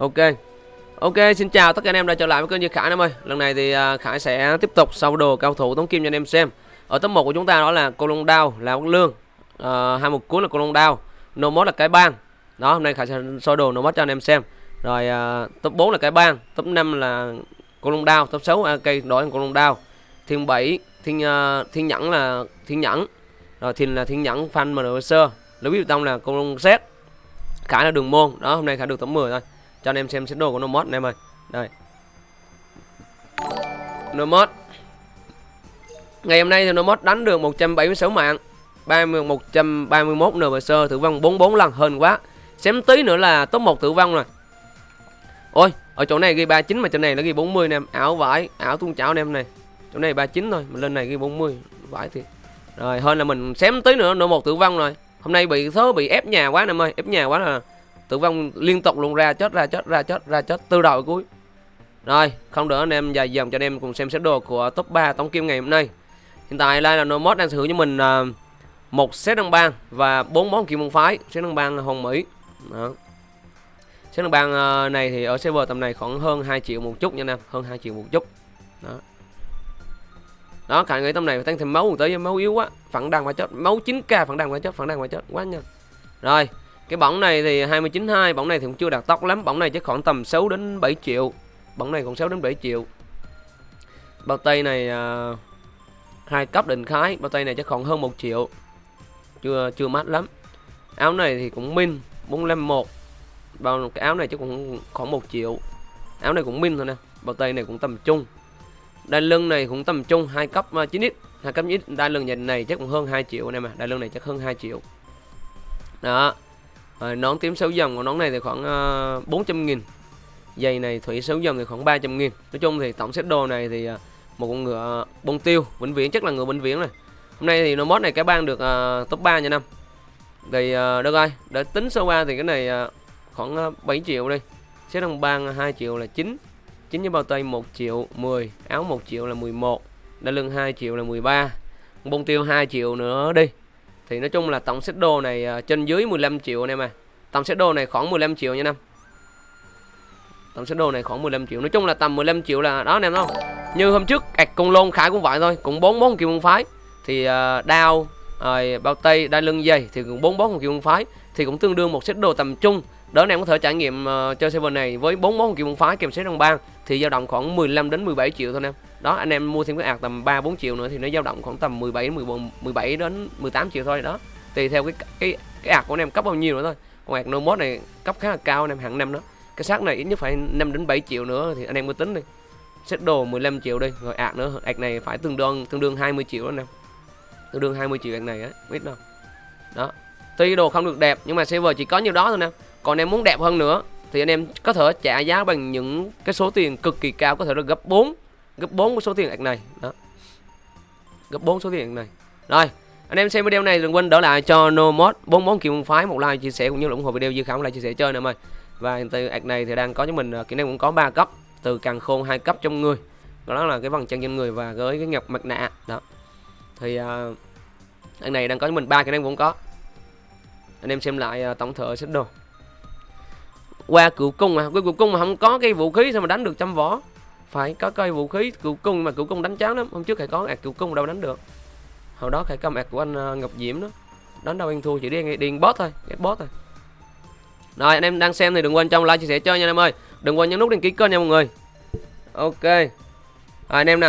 Ok. Ok xin chào tất cả anh em đã trở lại với kênh Như Khải em ơi. Lần này thì à, Khải sẽ tiếp tục sau đồ cao thủ tống kim cho anh em xem. Ở top 1 của chúng ta đó là Cô Long Đao, là Quốc Lương. À, Hai một cuối là Cô Long Đao. No mod là cái bang. Đó hôm nay Khải sẽ soi đồ no mod cho anh em xem. Rồi à, top 4 là cái bang Top 5 là Cô Long Đao Top 6 à, cây đổi Cô Long Đao. Thiên 7 Thiên, uh, thiên Nhẫn là Thiên Nhẫn. Rồi Thiên là Thiên Nhẫn Fan Sơ. Lưu Bí Tông là Cô Long Xét Khải là đường môn. Đó hôm nay Khải được tấm 10 thôi cho anh em xem xét đồ của Nomod anh em ơi. Đây. Nomod ngày hôm nay thì Nomod đánh được 176 mạng 30 131 NPC tử vong 44 lần hơn quá. Xém tí nữa là top 1 tử vong rồi. Ôi, ở chỗ này ghi 39 mà chỗ này nó ghi 40 nè em. Ảo vải ảo tuôn chảo anh em này. Chỗ này 39 thôi mình lên này ghi 40 vải thì rồi hơn là mình xém tí nữa nữa một tử vong rồi. Hôm nay bị số bị ép nhà quá anh em ơi, ép nhà quá là tử vong liên tục luôn, ra chết ra chết ra chết ra chết từ đầu cuối. Rồi, không đỡ anh em dài dòng cho anh em cùng xem xét đồ của top 3 tổng kim ngày hôm nay. Hiện tại đây là nomod đang sở hữu cho mình à, một set đăng bang và bốn món kim môn phái, set đăng bang hồng mỹ. Đó. Set đăng bang à, này thì ở server tầm này khoảng hơn 2 triệu một chút nha anh em, hơn 2 triệu một chút. Đó. Đó, cả người tầm này tăng thêm máu tới máu yếu quá, phản đằng mà chết, máu 9k phản đằng mà chết, phản đằng mà chết, quá nhanh. Rồi cái bóng này thì 29.2 Bóng này thì cũng chưa đạt tốc lắm Bóng này chắc khoảng tầm 6 đến 7 triệu. Bóng này còn 6 đến 7 triệu. Bao tay này uh, hai cấp định khái Bao tay này chắc khoảng hơn 1 triệu. Chưa chưa mát lắm. Áo này thì cũng min 451 Bao cái áo này chắc cũng khoảng 1 triệu. Áo này cũng min thôi nè Bao tay này cũng tầm trung. Đai lưng này cũng tầm trung hai cấp à, 9x hai cấp 9x đai lưng này chắc cũng hơn 2 triệu anh em à Đai lưng này chắc hơn 2 triệu. Đó à, nón tím 6 dòng của nón này thì khoảng uh, ờ, 400 nghìn. Giày này thủy 6 dòng thì khoảng 300 nghìn. Nói chung thì tổng set đồ này thì uh, một con ngựa bông tiêu vĩnh viễn chắc là ngựa vĩnh viễn này Hôm nay thì nó mod này cái bang được uh, top 3 nha năm Thì uh, được rồi Để tính sơ qua thì cái này uh, khoảng uh, 7 triệu đi. Set đồng bang 2 triệu là 9 9 với bao tay 1 triệu 10 Áo 1 triệu là 11 Đai lưng 2 triệu là 13 Bông tiêu 2 triệu nữa đi thì nói chung là tổng set đồ này à, trên dưới 15 triệu anh em à tổng set đồ này khoảng 15 triệu nha năm tổng set đồ này khoảng 15 triệu. Nói chung là tầm 15 triệu là đó anh em không? Như hôm trước cạch con lôn khải cũng vậy thôi cũng bốn bốn kiểu môn phái. Thì uh, đao rồi bao tay đai lưng dây thì cũng bốn bốn kiểu môn phái. Thì cũng tương đương một set đồ tầm trung. Đó anh em có thể trải nghiệm uh, chơi server này với bốn món kiểu môn phái kèm set đồng bang. Thì dao động khoảng 15 đến 17 triệu thôi anh em đó, anh em mua thêm cái ạc tầm 3 4 triệu nữa thì nó dao động khoảng tầm 17 14 17 đến 18 triệu thôi. Đó, tùy theo cái cái cái ạc của anh em cấp bao nhiêu nữa thôi. Còn ạc nomad này cấp khá là cao, anh em hàng năm đó. Cái xác này ít nhất phải 5 đến 7 triệu nữa thì anh em mới tính đi. Set đồ 15 triệu đi, rồi ạc nữa. Ạc này phải tương đương tương đương 20 triệu đó anh em. Tương đương 20 triệu ạc này á biết đâu. Đó, tuy đồ không được đẹp nhưng mà server chỉ có nhiêu đó thôi nè. Còn em muốn đẹp hơn nữa thì anh em có thể trả giá bằng những cái số tiền cực kỳ cao có thể là gấp 4 gấp 4 của số tiền ạc này. Đó. Gấp 4 số tiền này. Rồi anh em xem video này đừng quên đỡ lại cho nomod bốn món phái một like chia sẻ cũng như là ủng hộ video dư khảo lại chia sẻ chơi nữa mời. Và từ ạc này thì đang có cho mình ờ, kỹ năng cũng có 3 cấp. Từ càng khôn hai cấp trong người. Đó là cái vòng chân trên người và với cái ngọc mặt nạ. Đó. Thì ờ, uh, anh này đang có cho mình ba kỹ năng cũng có. Anh em xem lại uh, tổng thể xếp đồ. Qua cựu cung mà cái cựu cung mà không có cái vũ khí sao mà đánh được trăm võ? Phải có cây vũ khí cựu cung mà cựu cung đánh cháo lắm. Hôm trước phải có ạc cựu cung đâu đánh được. Hồi đó phải cầm ạc của anh ờ, ngọc diễm đó. Đánh đâu anh thua chỉ đi điên bot thôi ghét bot thôi. Rồi anh em đang xem thì đừng quên trong like chia sẻ chơi nha anh em ơi. Đừng quên nhấn nút đăng ký kênh nha mọi người. Ok. Rồi, anh em nào